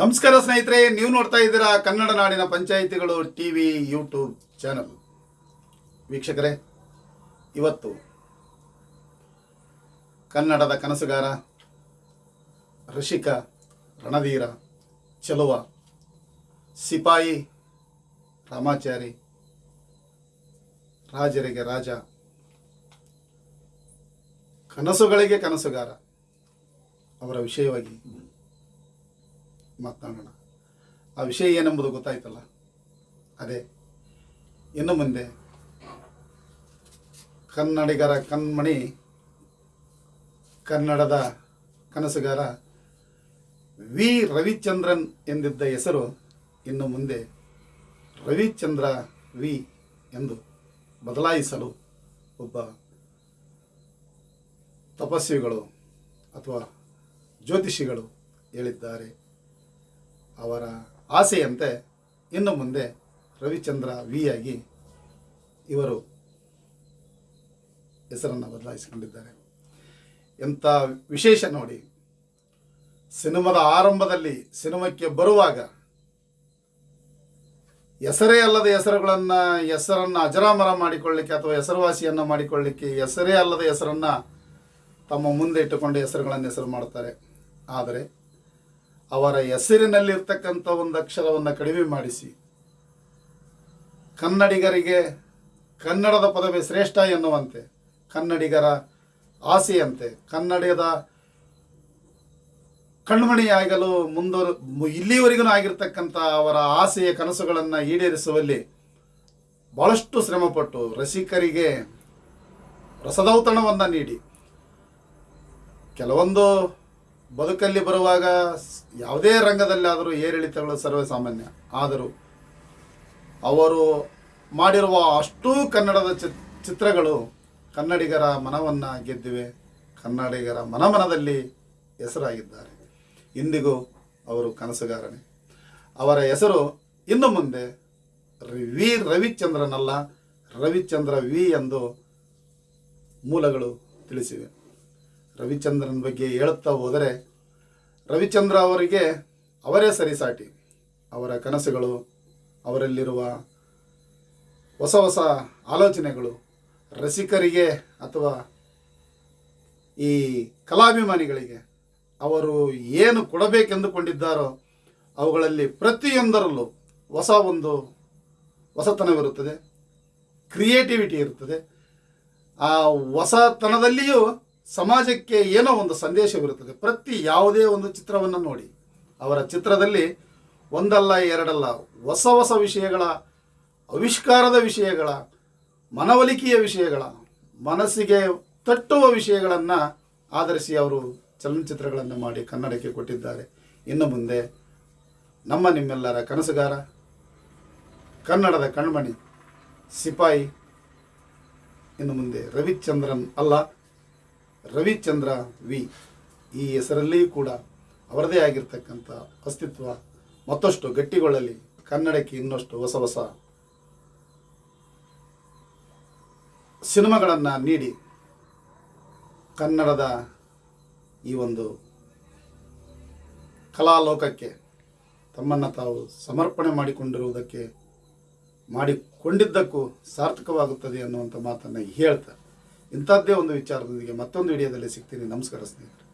ನಮಸ್ಕಾರ ಸ್ನೇಹಿತರೆ, ನೀವು ನೋಡ್ತಾ ಇದ್ದೀರಾ ಕನ್ನಡ ನಾಡಿನ ಪಂಚಾಯಿತಿಗಳು ಟಿ ವಿ ಯೂಟ್ಯೂಬ್ ಚಾನಲ್. ವೀಕ್ಷಕರೇ, ಇವತ್ತು ಕನ್ನಡದ ಕನಸುಗಾರ ಋಷಿಕ ರಣಧೀರ ಚಲುವ ಸಿಪಾಯಿ ರಾಮಾಚಾರಿ ರಾಜರಿಗೆ ರಾಜ. ಕನಸುಗಳಿಗೆ ಕನಸುಗಾರ ಅವರ ವಿಷಯವಾಗಿ ಮಾತನಾಡೋಣ. ಆ ವಿಷಯ ಏನೆಂಬುದು ಗೊತ್ತಾಯ್ತಲ್ಲ? ಅದೇ. ಇನ್ನು ಮುಂದೆ ಕನ್ನಡಿಗರ ಕಣ್ಮಣಿ, ಕನ್ನಡದ ಕನಸುಗಾರ ವಿ. ರವಿಚಂದ್ರನ್ ಎಂದಿದ್ದ ಹೆಸರು ಇನ್ನು ಮುಂದೆ ರವಿಚಂದ್ರ ವಿ ಎಂದು ಬದಲಾಯಿಸಲು ಒಬ್ಬ ತಪಸ್ವಿಗಳು ಅಥವಾ ಜ್ಯೋತಿಷಿಗಳು ಹೇಳಿದ್ದಾರೆ. ಅವರ ಆಸೆಯಂತೆ ಇನ್ನು ಮುಂದೆ ರವಿಚಂದ್ರ ವಿ ಆಗಿ ಇವರು ಹೆಸರನ್ನು ಬದಲಾಯಿಸಿಕೊಂಡಿದ್ದಾರೆ. ಎಂಥ ವಿಶೇಷ ನೋಡಿ, ಸಿನಿಮಾದ ಆರಂಭದಲ್ಲಿ ಸಿನಿಮಾಕ್ಕೆ ಬರುವಾಗ ಹೆಸರೇ ಅಲ್ಲದ ಹೆಸರುಗಳನ್ನು, ಹೆಸರನ್ನು ಅಜರಾಮರ ಮಾಡಿಕೊಳ್ಳಿಕ್ಕೆ ಅಥವಾ ಹೆಸರುವಾಸಿಯನ್ನು ಮಾಡಿಕೊಳ್ಳಿಕ್ಕೆ ಹೆಸರೇ ಅಲ್ಲದ ಹೆಸರನ್ನು ತಮ್ಮ ಮುಂದೆ ಇಟ್ಟುಕೊಂಡು ಹೆಸರುಗಳನ್ನು ಹೆಸರು ಮಾಡ್ತಾರೆ. ಆದರೆ ಅವರ ಹೆಸರಿನಲ್ಲಿರ್ತಕ್ಕಂಥ ಒಂದು ಅಕ್ಷರವನ್ನು ಕಡಿಮೆ ಮಾಡಿಸಿ. ಕನ್ನಡಿಗರಿಗೆ ಕನ್ನಡದ ಪದವಿ ಶ್ರೇಷ್ಠ ಎನ್ನುವಂತೆ, ಕನ್ನಡಿಗರ ಆಸೆಯಂತೆ, ಕನ್ನಡದ ಕಣ್ಮಣಿಯಾಗಲು ಮುಂದುವರ, ಇಲ್ಲಿವರೆಗೂ ಆಗಿರ್ತಕ್ಕಂಥ ಅವರ ಆಸೆಯ ಕನಸುಗಳನ್ನು ಈಡೇರಿಸುವಲ್ಲಿ ಭಾಳಷ್ಟು ಶ್ರಮಪಟ್ಟು ರಸಿಕರಿಗೆ ರಸದೌತಣವನ್ನು ನೀಡಿ. ಕೆಲವೊಂದು ಬದುಕಲ್ಲಿ ಬರುವಾಗ ಯಾವುದೇ ರಂಗದಲ್ಲಾದರೂ ಏರಿಳಿತಗಳು ಸರ್ವೇ ಸಾಮಾನ್ಯ ಆದರೂ ಅವರು ಮಾಡಿರುವ ಅಷ್ಟೂ ಕನ್ನಡದ ಚಿತ್ ಚಿತ್ರಗಳು ಕನ್ನಡಿಗರ ಮನವನ್ನು ಗೆದ್ದಿವೆ. ಕನ್ನಡಿಗರ ಮನಮನದಲ್ಲಿ ಹೆಸರಾಗಿದ್ದಾರೆ. ಇಂದಿಗೂ ಅವರು ಕನಸುಗಾರನೆ. ಅವರ ಹೆಸರು ಇನ್ನು ಮುಂದೆ ವಿ ರವಿಚಂದ್ರನಲ್ಲ, ರವಿಚಂದ್ರ ವಿ ಎಂದು ಮೂಲಗಳು ತಿಳಿಸಿವೆ. ರವಿಚಂದ್ರನ್ ಬಗ್ಗೆ ಹೇಳುತ್ತಾ ಹೋದರೆ, ರವಿಚಂದ್ರ ಅವರಿಗೆ ಅವರೇ ಸರಿಸಾಟಿ. ಅವರ ಕನಸುಗಳು, ಅವರಲ್ಲಿರುವ ಹೊಸ ಹೊಸ ಆಲೋಚನೆಗಳು, ರಸಿಕರಿಗೆ ಅಥವಾ ಈ ಕಲಾಭಿಮಾನಿಗಳಿಗೆ, ಅವರು ಏನು ಕೊಡಬೇಕೆಂದುಕೊಂಡಿದ್ದಾರೋ ಅವುಗಳಲ್ಲಿ ಪ್ರತಿಯೊಂದರಲ್ಲೂ ಹೊಸ ಒಂದು ಹೊಸತನವಿರುತ್ತದೆ, ಕ್ರಿಯೇಟಿವಿಟಿ ಇರುತ್ತದೆ. ಆ ಹೊಸತನದಲ್ಲಿಯೂ ಸಮಾಜಕ್ಕೆ ಏನೋ ಒಂದು ಸಂದೇಶವಿರುತ್ತದೆ ಪ್ರತಿ ಯಾವುದೇ ಒಂದು ಚಿತ್ರವನ್ನು ನೋಡಿ. ಅವರ ಚಿತ್ರದಲ್ಲಿ ಒಂದಲ್ಲ, ಎರಡಲ್ಲ, ಹೊಸ ಹೊಸ ವಿಷಯಗಳ, ಆವಿಷ್ಕಾರದ ವಿಷಯಗಳ, ಮನವೊಲಿಕೆಯ ವಿಷಯಗಳ, ಮನಸ್ಸಿಗೆ ತಟ್ಟುವ ವಿಷಯಗಳನ್ನು ಆಧರಿಸಿ ಅವರು ಚಲನಚಿತ್ರಗಳನ್ನು ಮಾಡಿ ಕನ್ನಡಕ್ಕೆ ಕೊಟ್ಟಿದ್ದಾರೆ. ಇನ್ನು ಮುಂದೆ ನಮ್ಮ ನಿಮ್ಮೆಲ್ಲರ ಕನಸುಗಾರ, ಕನ್ನಡದ ಕಣ್ಮಣಿ, ಸಿಪಾಯಿ, ಇನ್ನು ಮುಂದೆ ರವಿಚಂದ್ರನ್ ಅಲ್ಲ. ರವಿಚಂದ್ರ ವಿ. ಈ ಹೆಸರಲ್ಲಿ ಕೂಡ ಅವರದೇ ಆಗಿರ್ತಕ್ಕಂಥ ಅಸ್ತಿತ್ವ ಮತ್ತಷ್ಟು ಗಟ್ಟಿಗೊಳ್ಳಲಿ. ಕನ್ನಡಕ್ಕೆ ಇನ್ನಷ್ಟು ಹೊಸ ಹೊಸ ಸಿನಿಮಾಗಳನ್ನು ನೀಡಿ ಕನ್ನಡದ ಈ ಒಂದು ಕಲಾಲೋಕಕ್ಕೆ ತಮ್ಮನ್ನು ತಾವು ಸಮರ್ಪಣೆ ಮಾಡಿಕೊಂಡಿರುವುದಕ್ಕೆ ಮಾಡಿಕೊಂಡಿದ್ದಕ್ಕೂ ಸಾರ್ಥಕವಾಗುತ್ತದೆ ಅನ್ನುವಂಥ ಮಾತನ್ನು ಹೇಳ್ತಾ ಇಂಥದ್ದೇ ಒಂದು ವಿಚಾರದೊಂದಿಗೆ ಮತ್ತೊಂದು ವಿಡಿಯೋದಲ್ಲಿ ಸಿಗ್ತೀನಿ. ನಮಸ್ಕಾರ ಸ್ನೇಹಿತರೆ.